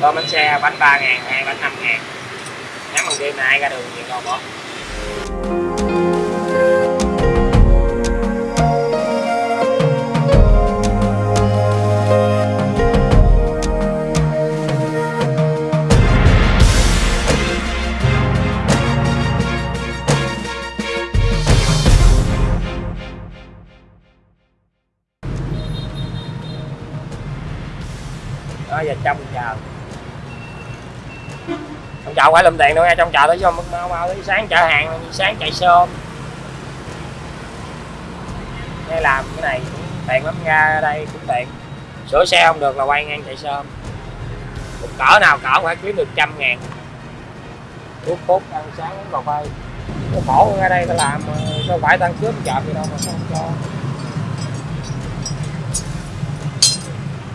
Tôm bánh xe bánh 3 ngàn, hai bánh 5 ngàn. Nhắm bằng đêm này ai ra đường thì ngon bỏ đó giờ trong chờ trong chợ phải lùm tiền đâu nha trong chợ tới vô mau mau tới sáng chở hàng, sáng chạy sớm hay làm cái này cũng tiện lắm, ra ở đây cũng tiện. Sửa xe không được là quay ngang chạy sớm một cỡ nào cỡ phải kiếm được trăm ngàn. Thuốc phút ăn sáng uống cà phê. Nó khổ ra đây ta làm mà đâu phải tăng cướp chợ gì đâu mà sao không cho.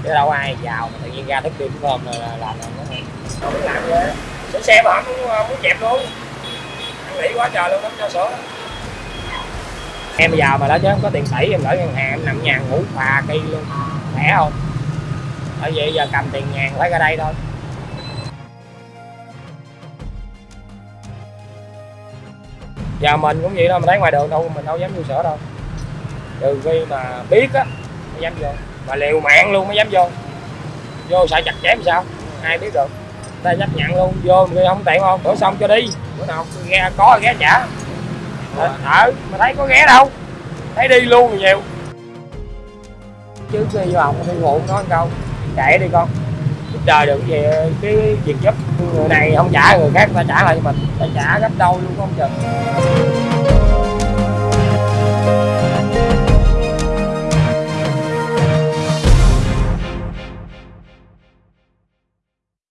Chứ đâu ai giàu mà tự nhiên ra thức đêm hôm là là làm là nó không biết làm gì hết. Sửa xe mà không muốn, muốn chẹp luôn. Ăn nghỉ quá trời luôn không cho sửa em giàu mà đó chứ không có tiền tỷ em gửi ngân hàng em nằm nhà ngủ phà cây luôn. Khỏe không? Bởi vậy giờ cầm tiền ngàn phải ra đây thôi. Giờ mình cũng vậy đâu mình thấy ngoài đường đâu mình đâu dám vô sửa đâu. Trừ khi mà biết á mới dám vô mà liều mạng luôn mới dám vô. Vô sợ chặt chém sao? Ai biết được. Ta chấp nhận luôn, vô người không tiện không? Bữa xong cho đi. Bữa nào ghé có ghé trả ờ, ờ mà thấy có ghé đâu. Thấy đi luôn nhiều. Trước khi vô thì ngủ nói câu. Chạy đi con. Giúp đời được gì, cái việc giúp. Người này không trả, người khác ta trả lại mình. Ta trả gấp đôi luôn, không chừng.